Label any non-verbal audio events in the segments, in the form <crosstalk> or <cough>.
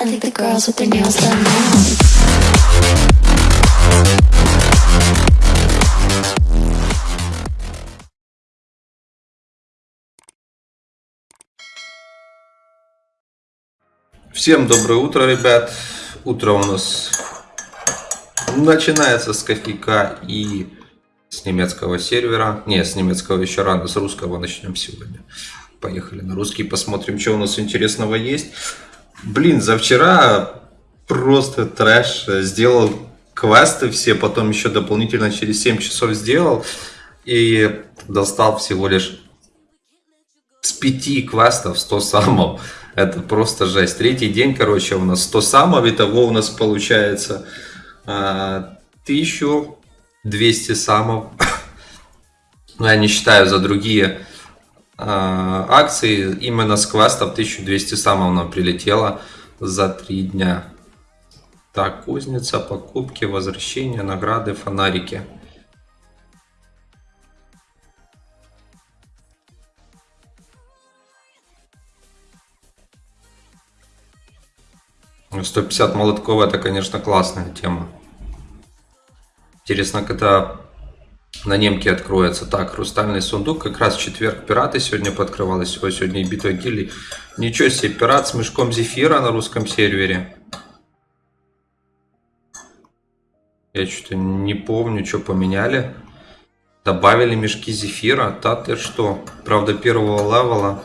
I think the girls with their nails done now. Всем доброе утро, ребят. Утро у нас начинается с кофейка и с немецкого сервера. Не, с немецкого еще рано, с русского начнем сегодня. Поехали на русский, посмотрим, что у нас интересного есть. Блин, за вчера просто трэш. Сделал квесты все, потом еще дополнительно через 7 часов сделал. И достал всего лишь с 5 квестов 100 самов. Это просто жесть. Третий день, короче, у нас 100 самов. Итого у нас получается а, 1200 самов. <coughs> Ну, я не считаю за другие а, акции. Именно с квестов 1200 самов нам прилетело за 3 дня. Так, кузница, покупки, возвращение, награды, фонарики. Ну, 150 молотков это, конечно, классная тема. Интересно, когда на немке откроется. Так, хрустальный сундук. Как раз в четверг пираты сегодня подкрывалось. Ой, сегодня и битва гильдий. Ничего себе, пират с мешком зефира на русском сервере. Я что-то не помню, что поменяли. Добавили мешки зефира. Да ты что? Правда, первого левела.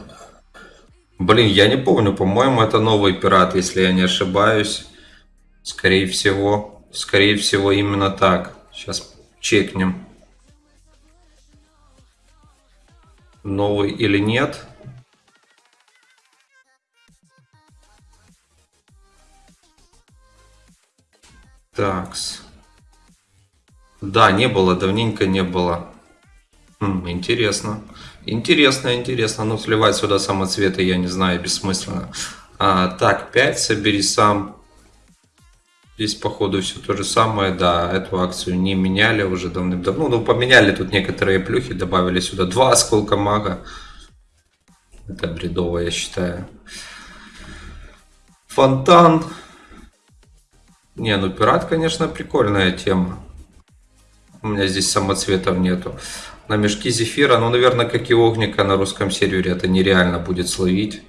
Блин, я не помню. По-моему, это новый пират, если я не ошибаюсь. Скорее всего. Скорее всего, именно так. Сейчас чекнем. Новый или нет. Такс. Да, не было, давненько не было. Хм, интересно. Интересно, интересно. Ну, сливать сюда самоцветы, я не знаю, бессмысленно. А, так, 5, собери сам. Здесь, походу, все то же самое. Да, эту акцию не меняли уже давным-давно. Ну, поменяли тут некоторые плюхи, добавили сюда два осколка мага. Это бредово, я считаю. Фонтан. Не, ну пират, конечно, прикольная тема. У меня здесь самоцветов нету. На мешки зефира, ну, наверное, как и огника на русском сервере, это нереально будет словить.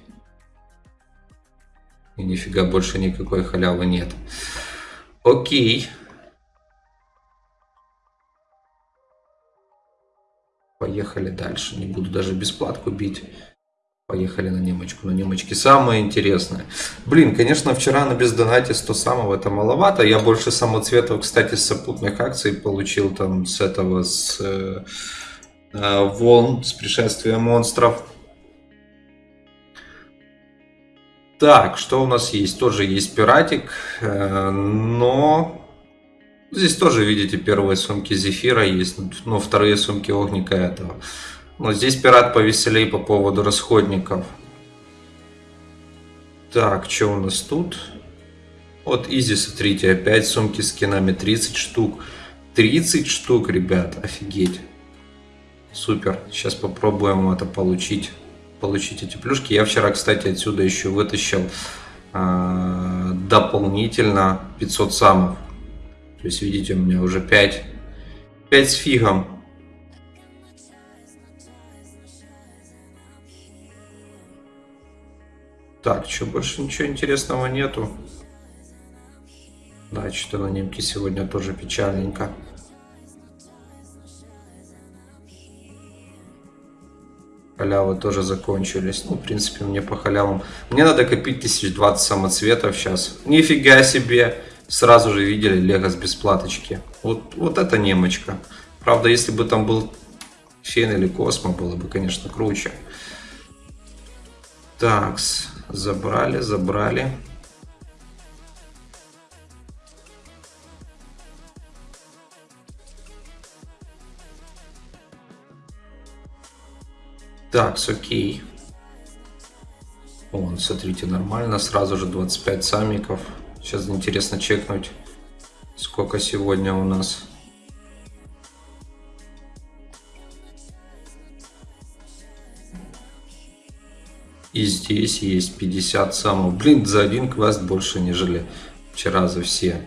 И нифига больше никакой халявы нет. Окей. Поехали дальше. Не буду даже бесплатку бить. Поехали на немочку. На немочке самое интересное. Блин, конечно, вчера на бездонате 100 самого это маловато. Я больше самоцветов, кстати, с сопутных акций получил там с этого, с э, э, волн, с пришествия монстров. Так, что у нас есть? Тоже есть пиратик, э, но здесь тоже, видите, первые сумки зефира есть, но вторые сумки огника этого. Но здесь пират повеселей по поводу расходников. Так, что у нас тут? Вот изи, смотрите, опять сумки с кинами, 30 штук. 30 штук, ребят, офигеть. Супер, сейчас попробуем это получить. Получить эти плюшки. Я вчера, кстати, отсюда еще вытащил э, дополнительно 500 самов. То есть, видите, у меня уже 5, 5 с фигом. Так, что, больше ничего интересного нету. Да, что-то на немке сегодня тоже печальненько. Халявы тоже закончились. Ну, в принципе, мне по халявам... Мне надо копить 1020 самоцветов сейчас. Нифига себе! Сразу же видели лего с бесплаточки. Вот, вот это немочка. Правда, если бы там был Фен или Космо, было бы, конечно, круче. Такс. Забрали, забрали. Так, окей. Вон, смотрите, нормально. Сразу же 25 самиков. Сейчас интересно чекнуть, сколько сегодня у нас. И здесь есть 50 самов. Блин, за один квест больше, нежели вчера за все.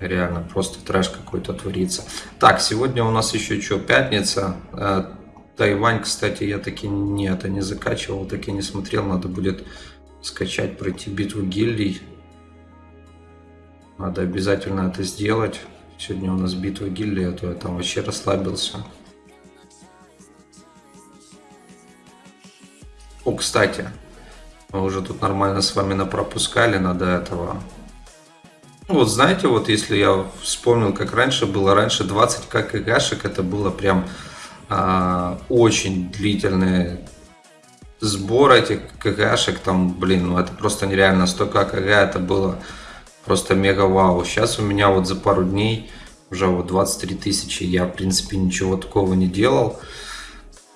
Реально, просто трэш какой-то творится. Так, сегодня у нас еще что, пятница. Тайвань, кстати, я таки не это не закачивал, таки не смотрел. Надо будет скачать, пройти битву гильдий. Надо обязательно это сделать. Сегодня у нас битва гильдии, а то я там вообще расслабился. О, кстати, мы уже тут нормально с вами напропускали, надо этого. Ну, вот знаете, вот если я вспомнил, как раньше было, раньше 20 кгшек, это было прям а, очень длительный сбор этих кгшек, там, блин, ну это просто нереально, 100 кг это было просто мега вау. Сейчас у меня вот за пару дней уже вот 23 тысячи, я в принципе ничего такого не делал.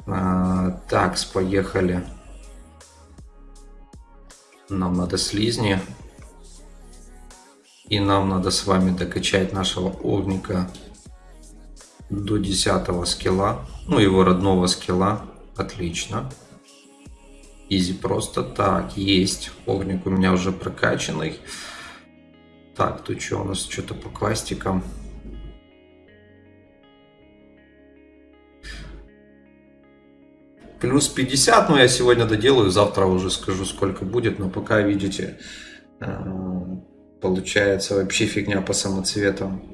А, так, поехали. Нам надо слизни. И нам надо с вами докачать нашего огника до 10 скилла. Ну, его родного скилла. Отлично. Изи просто. Так, есть. Огник у меня уже прокачанный. Так, тут что у нас? Что-то по квастикам. Плюс 50, но я сегодня доделаю, завтра уже скажу, сколько будет. Но пока, видите, э, получается вообще фигня по самоцветам.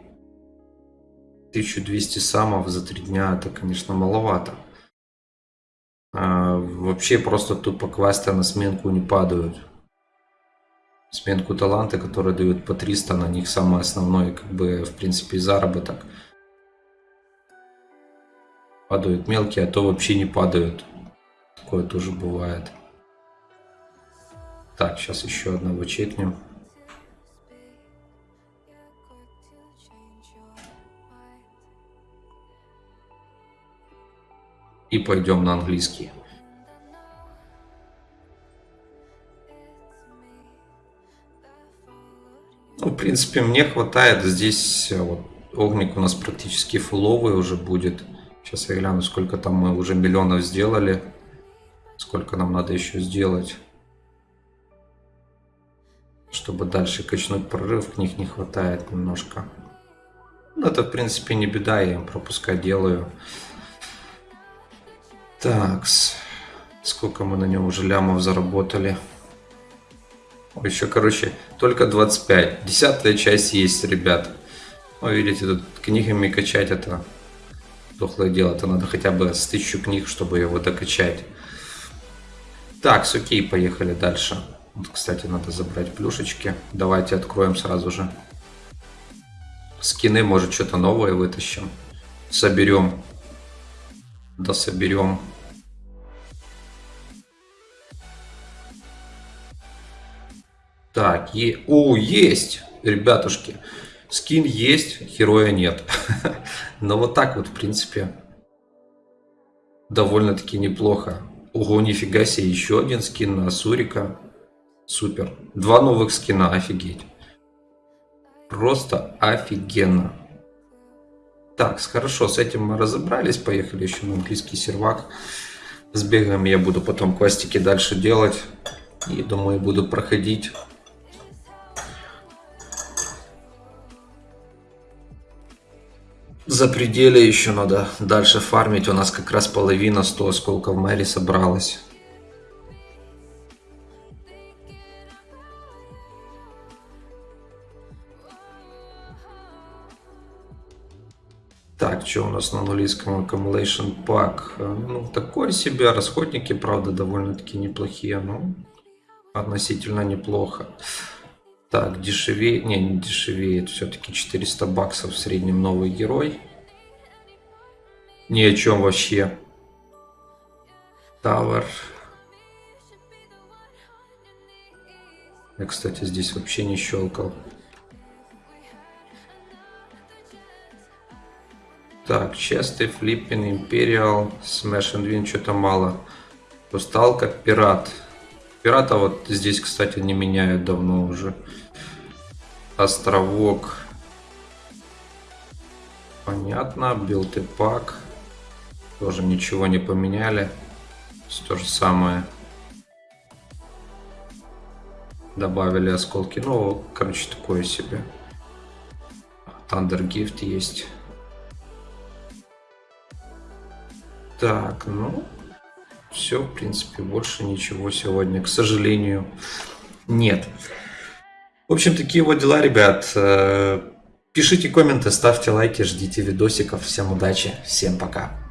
1200 самов за 3 дня, это, конечно, маловато. А, вообще просто тупо квесты на сменку не падают. Сменку таланты, которые дают по 300, на них самый основной, как бы, в принципе, заработок. Падают мелкие, а то вообще не падают. Такое тоже бывает. Так, сейчас еще одного чекнем. И пойдем на английский. Ну, в принципе, мне хватает. Здесь э, вот огник у нас практически фуловый уже будет. Сейчас я гляну, сколько там мы уже миллионов сделали. Сколько нам надо еще сделать. Чтобы дальше качнуть прорыв, к них не хватает немножко. Ну, это, в принципе, не беда, я им пропускать делаю. Так, сколько мы на нем уже лямов заработали. Еще, короче, только 25. Десятая часть есть, ребят. Ну, видите, тут книгами качать это дохлое дело. Это надо хотя бы с тысячу книг, чтобы его докачать. Так, с окей, поехали дальше. Вот, кстати, надо забрать плюшечки. Давайте откроем сразу же. Скины, может, что-то новое вытащим. Соберем. Да соберем. Так, е... о, есть, ребятушки. Скин есть, героя нет. <laughs> Но вот так вот, в принципе, довольно-таки неплохо. Ого, нифига себе, еще один скин на Сурика. Супер. Два новых скина, офигеть. Просто офигенно. Так, хорошо, с этим мы разобрались. Поехали еще на английский сервак. С бегом я буду потом квестики дальше делать. И думаю, буду проходить. За пределе еще надо дальше фармить. У нас как раз половина 100 осколков Мэри собралась. Так, что у нас на английском Accumulation Pack? Ну, такое себе. Расходники, правда, довольно-таки неплохие, но относительно неплохо. Так, дешевее, не, не дешевеет, все-таки 400 баксов в среднем новый герой. Ни о чем вообще. Тавер. Я, кстати, здесь вообще не щелкал. Так, Честы, Флиппин, Империал, Smash and Win, что-то мало. Устал как пират. Пирата вот здесь, кстати, не меняют давно уже. Островок. Понятно. Билд и пак. Тоже ничего не поменяли. То же самое. добавили осколки. Ну, короче, такое себе. Thunder Gift есть. Так, ну, все, в принципе, больше ничего сегодня, к сожалению, нет. В общем, такие вот дела, ребят. Э, Пишите комменты, ставьте лайки, ждите видосиков. Всем удачи, всем пока.